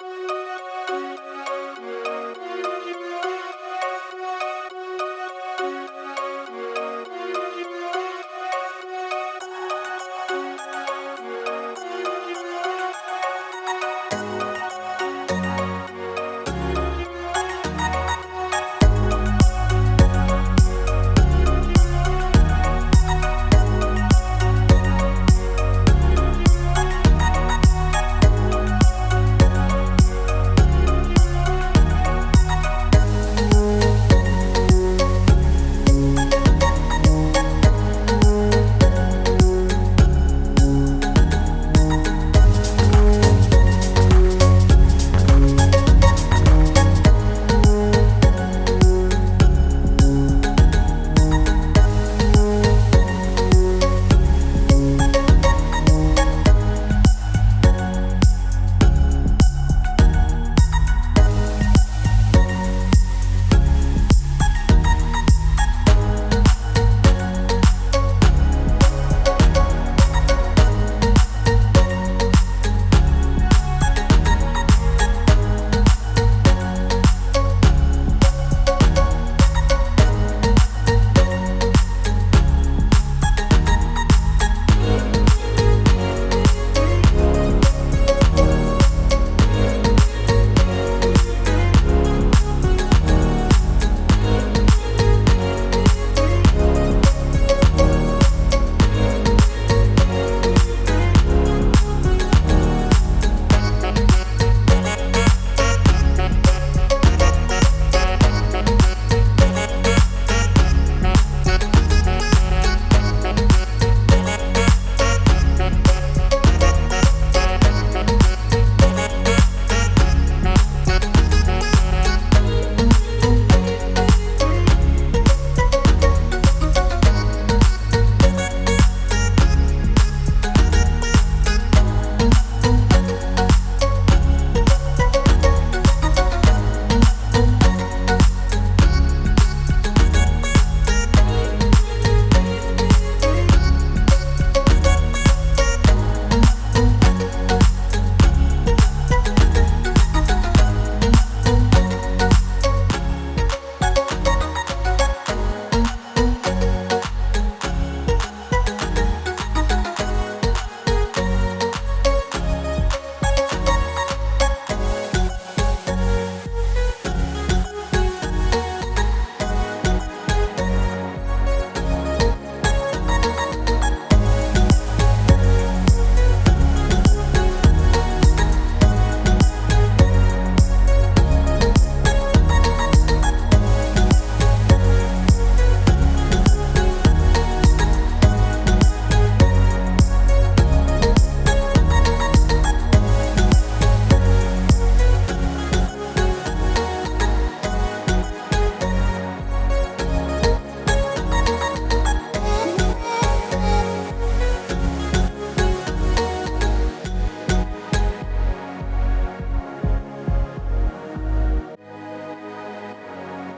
you